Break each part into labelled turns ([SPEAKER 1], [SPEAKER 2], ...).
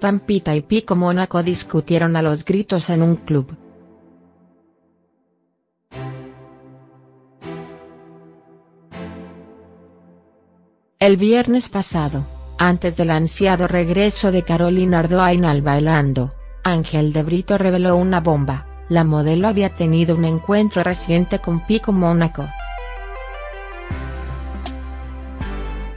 [SPEAKER 1] Pampita y Pico Mónaco discutieron a los gritos en un club. El viernes pasado, antes del ansiado regreso de Carolina Ardoain al Bailando, Ángel de Brito reveló una bomba, la modelo había tenido un encuentro reciente con Pico Mónaco.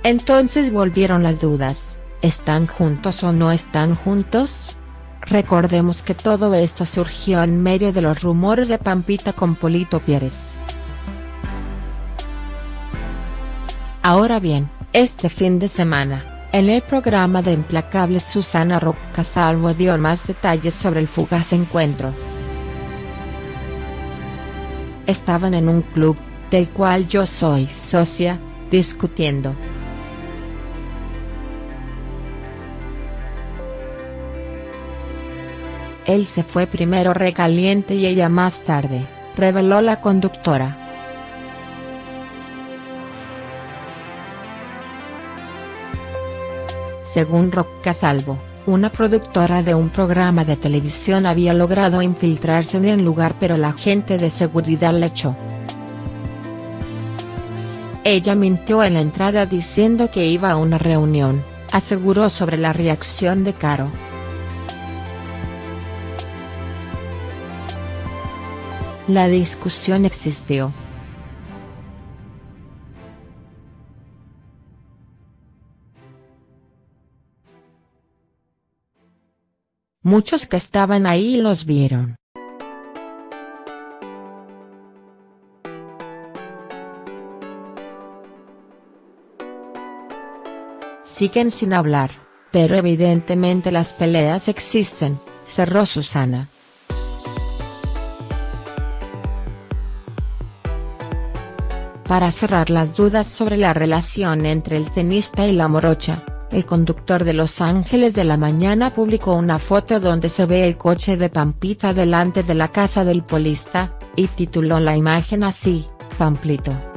[SPEAKER 1] Entonces volvieron las dudas. ¿Están juntos o no están juntos? Recordemos que todo esto surgió en medio de los rumores de Pampita con Polito Pérez. Ahora bien, este fin de semana, en el programa de Implacables Susana Salvo dio más detalles sobre el fugaz encuentro. Estaban en un club, del cual yo soy socia, discutiendo. Él se fue primero recaliente y ella más tarde, reveló la conductora. Según Roca Salvo, una productora de un programa de televisión había logrado infiltrarse en el lugar pero la gente de seguridad le echó. Ella mintió en la entrada diciendo que iba a una reunión, aseguró sobre la reacción de Caro. La discusión existió. Muchos que estaban ahí los vieron. Siguen sin hablar, pero evidentemente las peleas existen, cerró Susana. Para cerrar las dudas sobre la relación entre el tenista y la morocha, el conductor de Los Ángeles de la Mañana publicó una foto donde se ve el coche de Pampita delante de la casa del polista, y tituló la imagen así, Pamplito.